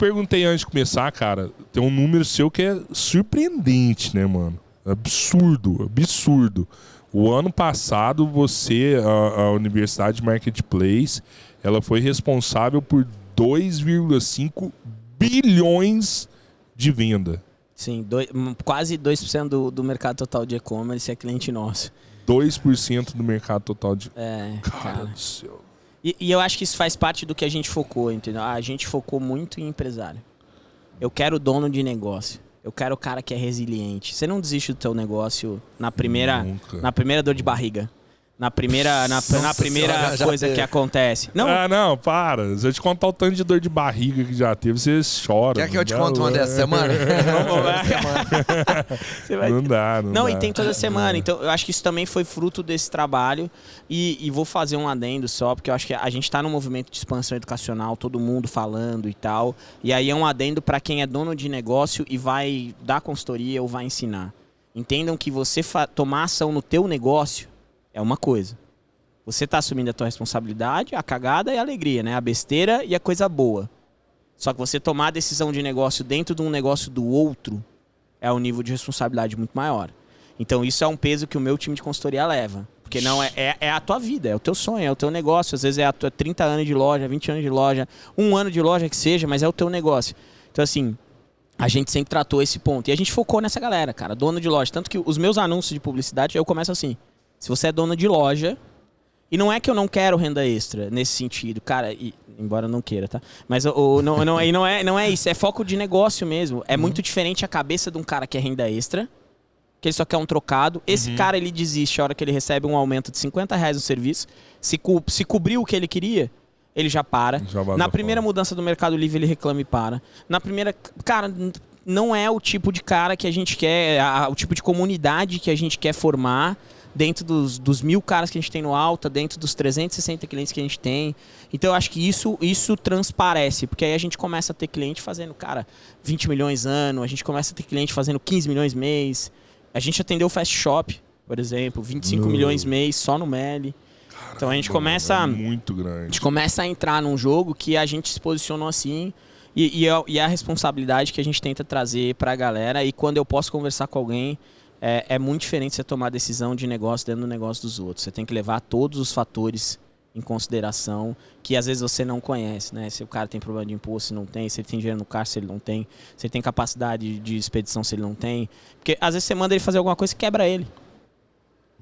perguntei antes de começar, cara, tem um número seu que é surpreendente, né, mano? Absurdo, absurdo. O ano passado, você, a, a Universidade Marketplace, ela foi responsável por 2,5 bilhões de venda. Sim, dois, quase 2% do, do mercado total de e-commerce é cliente nosso. 2% do mercado total de. É, Cara, cara. do céu. E, e eu acho que isso faz parte do que a gente focou, entendeu? A gente focou muito em empresário. Eu quero dono de negócio. Eu quero o cara que é resiliente. Você não desiste do teu negócio na primeira, Nunca. na primeira dor de barriga. Na primeira, na, Nossa na primeira coisa teve. que acontece. Não, Ah, não, para. Se eu te contar o tanto de dor de barriga que já teve, você chora. Quer que eu te conte uma não. dessa semana? Você vai- Não dá, não Não, dá. e tem toda semana. Então, eu acho que isso também foi fruto desse trabalho. E, e vou fazer um adendo só, porque eu acho que a gente está num movimento de expansão educacional, todo mundo falando e tal. E aí é um adendo para quem é dono de negócio e vai dar consultoria ou vai ensinar. Entendam que você tomar ação no teu negócio é uma coisa. Você está assumindo a tua responsabilidade, a cagada e a alegria, né? A besteira e a coisa boa. Só que você tomar a decisão de negócio dentro de um negócio do outro é um nível de responsabilidade muito maior. Então isso é um peso que o meu time de consultoria leva. Porque não é, é, é a tua vida, é o teu sonho, é o teu negócio. Às vezes é a tua 30 anos de loja, 20 anos de loja, um ano de loja que seja, mas é o teu negócio. Então, assim, a gente sempre tratou esse ponto. E a gente focou nessa galera, cara, dono de loja. Tanto que os meus anúncios de publicidade, eu começo assim. Se você é dono de loja, e não é que eu não quero renda extra nesse sentido, cara, e- embora eu não queira, tá? Mas o, não, não, não, é, não é isso, é foco de negócio mesmo. É muito diferente a cabeça de um cara que é renda extra, que ele só quer um trocado. Esse cara, ele desiste a hora que ele recebe um aumento de 50 reais no serviço. Se, co se cobriu o que ele queria, ele já para. Já Na primeira mudança do Mercado Livre, ele reclama e para. Na primeira. Cara, não é o tipo de cara que a gente quer, a- o tipo de comunidade que a gente quer formar dentro dos, dos mil caras que a gente tem no Alta, dentro dos 360 clientes que a gente tem. Então eu acho que isso, isso transparece, porque aí a gente começa a ter cliente fazendo, cara, 20 milhões ano, a gente começa a ter cliente fazendo 15 milhões mês. A gente atendeu o Fast Shop, por exemplo, 25 No. milhões mês só no Meli. Então a gente começa. É muito A grande. gente começa a entrar num jogo que a gente se posicionou assim e, e, é, e é a responsabilidade que a gente tenta trazer pra galera. E quando eu posso conversar com alguém, é, é muito diferente você tomar decisão de negócio dentro do negócio dos outros. Você tem que levar todos os fatores em consideração que às vezes você não conhece, né? Se o cara tem problema de imposto, se não tem, se ele tem dinheiro no caixa, se ele não tem, se ele tem capacidade de expedição, se ele não tem. Porque às vezes você manda ele fazer alguma coisa e quebra ele.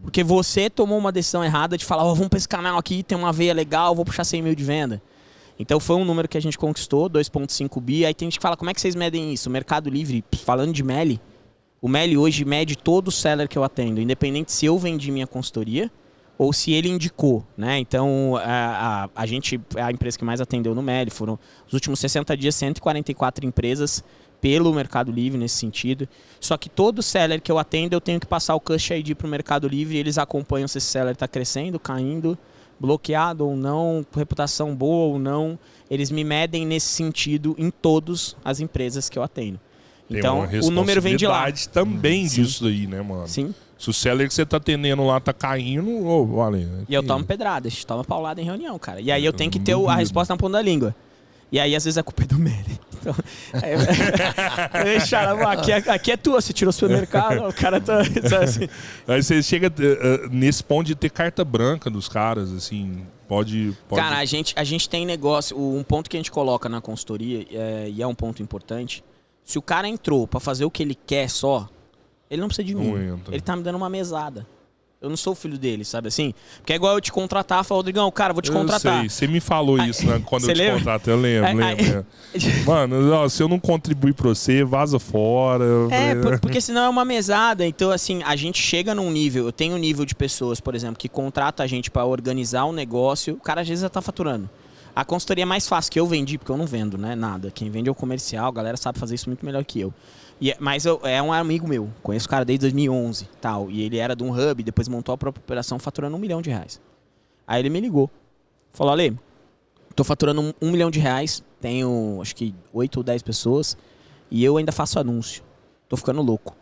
Porque você tomou uma decisão errada de falar, ó, vamos pra esse canal aqui, tem uma veia legal, vou puxar 100 mil de venda. Então foi um número que a gente conquistou, 2.5 bi. Aí tem gente que fala, como é que vocês medem isso? Mercado Livre, falando de Meli, o Meli hoje mede todo o seller que eu atendo, independente se eu vendi minha consultoria ou se ele indicou, né? Então, a, a, a gente é a empresa que mais atendeu no Meli. Foram os últimos 60 dias, 144 empresas pelo Mercado Livre nesse sentido. Só que todo seller que eu atendo, eu tenho que passar o Cush ID para o Mercado Livre e eles acompanham se esse seller está crescendo, caindo, bloqueado ou não, com reputação boa ou não. Eles me medem nesse sentido em todas as empresas que eu atendo. Então, o número vem de lá. também Sim. disso aí, né, mano? Sim. Se o seller que você tá atendendo lá tá caindo, ô, vale. E eu tomo pedrada, a gente toma paulada em reunião, cara. E aí eu Eu tenho que ter o- a resposta na ponta da língua. E aí, às vezes, a culpa é do Meli. Então, é, Deixa, aqui, é- aqui é tua, você tirou o supermercado, o cara tá. tá assim. Aí você chega eh, eh, nesse ponto de ter carta branca dos caras, assim, pode... pode... Cara, a gente, a gente tem negócio. o- Um ponto que a gente coloca na consultoria, é, e é um ponto importante: se o cara entrou pra fazer o que ele quer só, ele não precisa de mim. Ele tá me dando uma mesada. Eu não sou o filho dele, sabe assim? Porque é igual eu te contratar, falar, Rodrigão, cara, vou te contratar. Eu sei, você me falou isso né, quando eu te lembra? contratei, eu lembro, lembro. lembro. Mano, ó, se eu não contribuir pra você, vaza fora. É, por- porque senão é uma mesada. Então, assim, a gente chega num nível. Eu tenho um nível de pessoas, por exemplo, que contrata a gente pra organizar um negócio. O cara às vezes já tá faturando. A consultoria é mais fácil que eu vendi, porque eu não vendo, né? Nada. Quem vende é o comercial, a galera sabe fazer isso muito melhor que eu. E é- mas eu- é um amigo meu, conheço o cara desde 2011 tal. E ele era de um hub, depois montou a própria operação faturando um milhão de reais. Aí ele me ligou. Falou, Ale, tô faturando um, um milhão de reais, tenho acho que oito ou dez pessoas, e eu ainda faço anúncio. Tô ficando louco.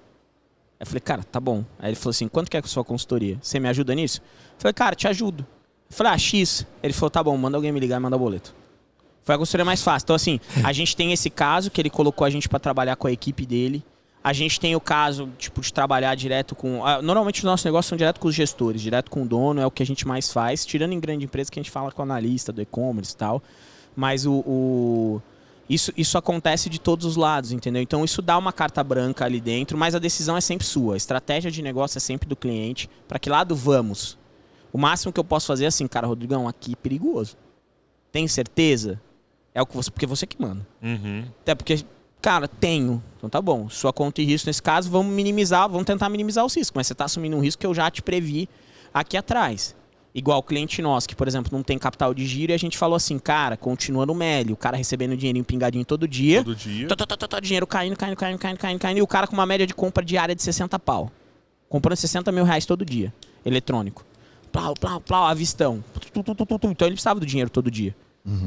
Aí eu falei, cara, tá bom. Aí ele falou assim, quanto que é a sua consultoria? Você me ajuda nisso? Eu falei, cara, te ajudo. Falei, ah, X. Ele falou, tá bom, manda alguém me ligar e manda boleto. Eu Foi a consultoria mais fácil. Então, assim, a gente tem esse caso que ele colocou a gente para trabalhar com a equipe dele. A gente tem o caso, tipo, de trabalhar direto com. ah, Normalmente os nossos negócios são direto com os gestores, direto com o dono, é o que a gente mais faz. Tirando em grande empresa que a gente fala com o analista do e-commerce e tal. Mas o. o- Isso, isso acontece de todos os lados, entendeu? Então isso dá uma carta branca ali dentro, mas a decisão é sempre sua. A estratégia de negócio é sempre do cliente. Para que lado vamos? O máximo que eu posso fazer é assim, cara, Rodrigão, aqui é perigoso. Tem certeza? É o que você. Porque você que manda. Uhum. Até porque, cara, tenho. Então tá bom. Sua conta e risco nesse caso, vamos minimizar, vamos tentar minimizar os riscos. Mas você tá assumindo um risco que eu já te previ aqui atrás. Igual o cliente nosso, que, por exemplo, não tem capital de giro, e a gente falou assim, cara, continua no Meli, o cara recebendo dinheirinho pingadinho todo dia. Todo dia. Tó, tó, tó, dinheiro caindo, caindo, caindo, caindo, caindo, caindo. E o cara com uma média de compra diária de 60 pau. Comprando 60 mil reais todo dia. Eletrônico. Plau, plau, plau, avistão. Então ele precisava do dinheiro todo dia.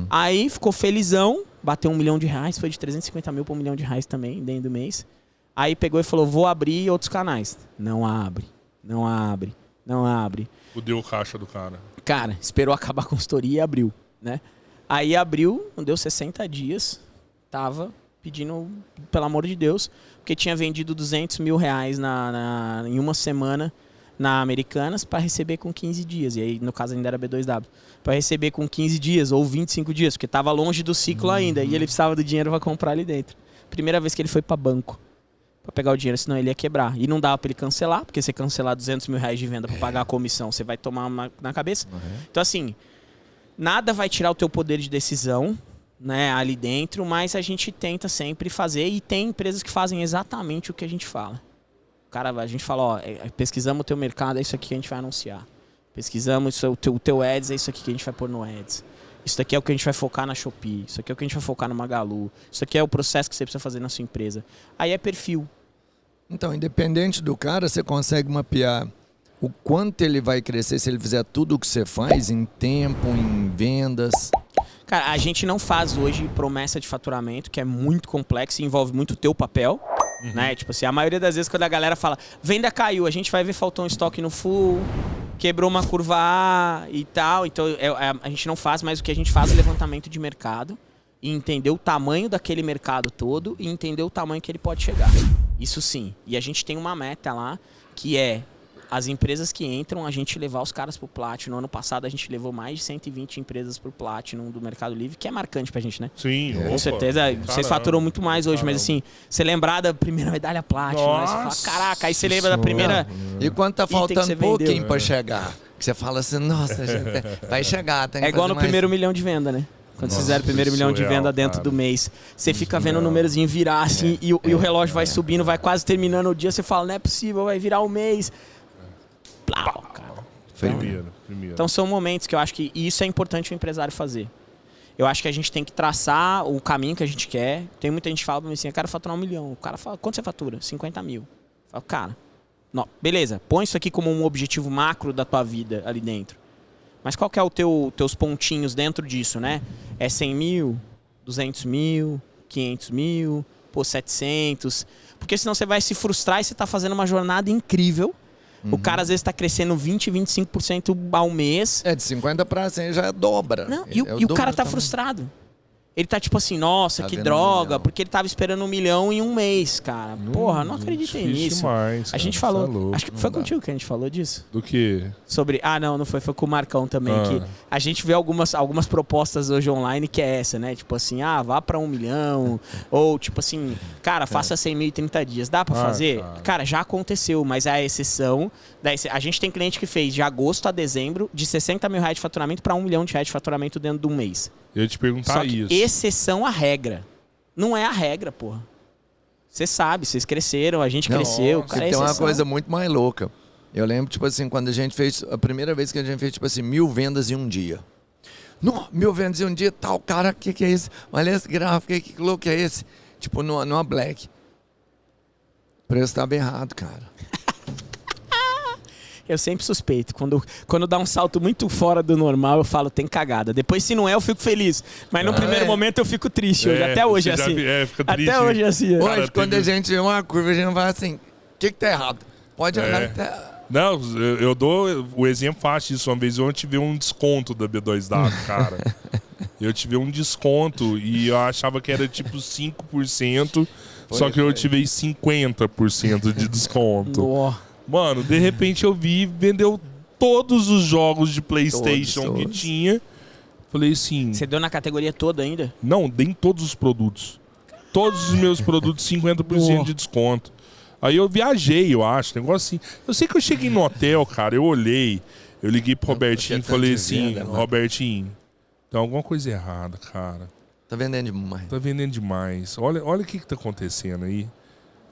Aí ficou felizão, bateu um milhão de reais, foi de 350 mil para um milhão de reais também, dentro do mês. Aí pegou e falou: vou abrir outros canais. Não abre, não abre, não abre. Fudeu o caixa do cara. Cara, esperou acabar a consultoria e abriu, né? Aí abriu, não deu 60 dias, tava pedindo, pelo amor de Deus, porque tinha vendido 200 mil reais na, na- em uma semana na Americanas para receber com 15 dias. E aí, no caso, ainda era B2W. Para receber com 15 dias ou 25 dias, porque tava longe do ciclo ainda. E ele precisava do dinheiro para comprar ali dentro. Primeira vez que ele foi para banco para pegar o dinheiro, senão ele ia quebrar. E não dava para ele cancelar, porque você cancelar 200 mil reais de venda para pagar a comissão, você vai tomar uma na cabeça. Então, assim, nada vai tirar o teu poder de decisão, né, ali dentro, mas a gente tenta sempre fazer e tem empresas que fazem exatamente o que a gente fala. O cara, a gente fala, ó, é, pesquisamos o teu mercado, é isso aqui que a gente vai anunciar. Pesquisamos isso, o, teu, o teu ads, é isso aqui que a gente vai pôr no ads. Isso daqui é o que a gente vai focar na Shopee. Isso aqui é o que a gente vai focar no Magalu. Isso aqui é o processo que você precisa fazer na sua empresa. Aí é perfil. Então, independente do cara, você consegue mapear o quanto ele vai crescer se ele fizer tudo o que você faz em tempo, em vendas. Cara, a gente não faz hoje promessa de faturamento, que é muito complexo e envolve muito o teu papel. Né? Tipo assim, a maioria das vezes quando a galera fala, venda caiu, a gente vai ver faltou um estoque no full, quebrou uma curva A e tal. Então é- é- a gente não faz, mas o que a gente faz é levantamento de mercado e entender o tamanho daquele mercado todo e entender o tamanho que ele pode chegar. Isso sim. E a gente tem uma meta lá que é as empresas que entram, a gente levar os caras pro Platinum. Ano passado a gente levou mais de 120 empresas pro Platinum do Mercado Livre, que é marcante pra gente, né? Sim, Com opa, certeza, vocês caramba. faturam muito mais hoje, Caramba. mas assim, você lembrar da primeira medalha Platinum, né? Você fala, Nossa caraca, aí você lembra da primeira. E quando tá faltando pouquinho pra chegar, que você fala assim, nossa, gente, vai chegar, tem que É igual no mais. primeiro milhão de venda, né? Quando Nossa, vocês fizeram o primeiro milhão de venda dentro cara. do mês, você fica vendo o númerozinho virar assim e, o- e o relógio vai subindo, vai quase terminando o dia, você fala, não é possível, vai virar o mês. Plau, cara. Primeiro, primeiro. Então são momentos que eu acho que e isso é importante o empresário fazer. Eu acho que a gente tem que traçar o caminho que a gente quer. Tem muita gente que fala pra mim assim, eu quero faturar um milhão. O cara fala, quanto você fatura? 50 mil. Eu falo, cara, não, beleza, põe isso aqui como um objetivo macro da tua vida ali dentro. Mas qual que é o teu teus pontinhos dentro disso, né? É 100 mil, 200 mil, 500 mil, pô, 700. Porque senão você vai se frustrar e você tá fazendo uma jornada incrível. O cara às vezes tá crescendo 20, 25% ao mês. É, de 50 pra 100 já dobra. Não, e, o- É e o cara tá também. frustrado. Ele tá tipo assim, nossa, Tá que um droga, milhão. porque ele tava esperando um milhão em um mês, cara. Porra, não difícil nisso. demais, a gente falou. é acho que Não foi dá. contigo que a gente falou disso. Do que? Sobre. Ah, não, não foi. Foi com o Marcão também. Ah. Que a gente vê algumas, algumas propostas hoje online que é essa, né? Tipo assim, ah, vá pra um milhão. ou tipo assim, cara, faça 100 mil em 30 dias. Dá pra Ah, fazer? cara. Cara. já aconteceu, mas é a exceção. da A gente tem cliente que fez de agosto a dezembro de 60 mil reais de faturamento pra um milhão de reais de faturamento dentro de um mês. Eu ia te perguntar Só isso. Exceção à regra. Não é a regra, porra. Você sabe, vocês cresceram, a gente Não, cresceu. Cara, é tem uma coisa muito mais louca. Eu lembro, tipo assim, quando a gente fez. A primeira vez que a gente fez, tipo assim, mil vendas em um dia. Não, mil vendas em um dia, tal, cara, o que, que é esse? Olha esse gráfico aí, que louco é esse? Tipo, numa, numa black. O preço estava errado, cara. Eu sempre suspeito. Quando, quando dá um salto muito fora do normal, eu falo, tem cagada. Depois, se não é, eu fico feliz. Mas no Ah, primeiro é. momento eu fico triste. hoje. É, Até hoje é você já assim. vi- é, fica triste. Até hoje é assim. Cara, Hoje, quando teve- a gente vê uma curva, a gente vai assim, o que, que tá errado? Pode olhar É. que tá... Não, eu, eu dou o exemplo fácil disso. Uma vez eu tive um desconto da B2W, cara. Eu tive um desconto e eu achava que era tipo 5%, só Foi, que eu foi. tive 50% de desconto. Nó. Mano, de repente eu vi, vendeu todos os jogos de PlayStation Todos, que todos. tinha. Falei assim, Você deu na categoria toda ainda? não, dei em todos os produtos. Todos os meus produtos 50% de desconto. Aí eu viajei, eu acho, negócio assim. Eu sei que eu cheguei no hotel, cara, eu olhei, eu liguei pro Robertinho e falei de assim, venda, né? Robertinho, tem alguma coisa errada, cara. Tá vendendo demais. Tá vendendo demais. Olha, olha o que, que tá acontecendo aí.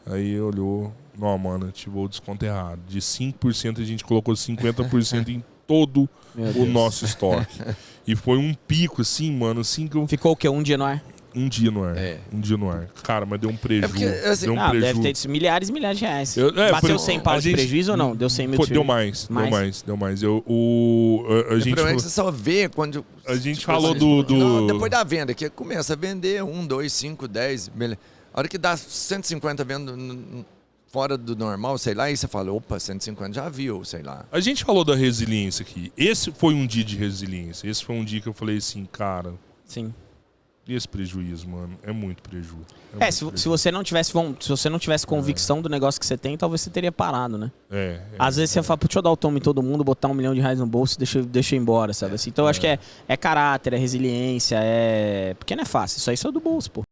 Aí olhou. Não, mano, ativou o desconto errado. De 5% a gente colocou 50% em todo o nosso estoque. e foi um pico, assim, mano, assim que eu. Ficou o quê? Um dia no ar? Um dia no ar. É. Um dia no ar. Cara, mas deu um prejuízo. porque, assim, deu um Ah, prejuízo. deve ter milhares e milhares de reais. Eu- é, Bateu foi- 100 pau de gente- prejuízo ou não? Deu 100 mil de deu prejuízo? mais, Mais? deu mais, deu mais. Eu, o, a, a O gente problema é falou, que você só vê quando. a gente tipo falou assim, do, do- Não, depois da venda, que começa a vender um, dois, cinco, dez. beleza. A hora que dá 150 vendo fora do normal, sei lá, aí você fala, opa, 150 já viu, sei lá. A gente falou da resiliência aqui. Esse foi um dia de resiliência. Esse foi um dia que eu falei assim, cara, Sim. e esse prejuízo, mano? É muito prejuízo. É, muito se, prejuízo. se você não tivesse se você não tivesse convicção do negócio que você tem, talvez você teria parado, né? É, é. Às vezes você fala, "Pô, deixa eu dar o toma em todo mundo, botar um milhão de reais no bolso e deixa, eu- deixa eu ir embora, sabe? Assim, então eu acho que é, é caráter, é resiliência, é. Porque não é fácil, isso aí saiu do bolso, pô.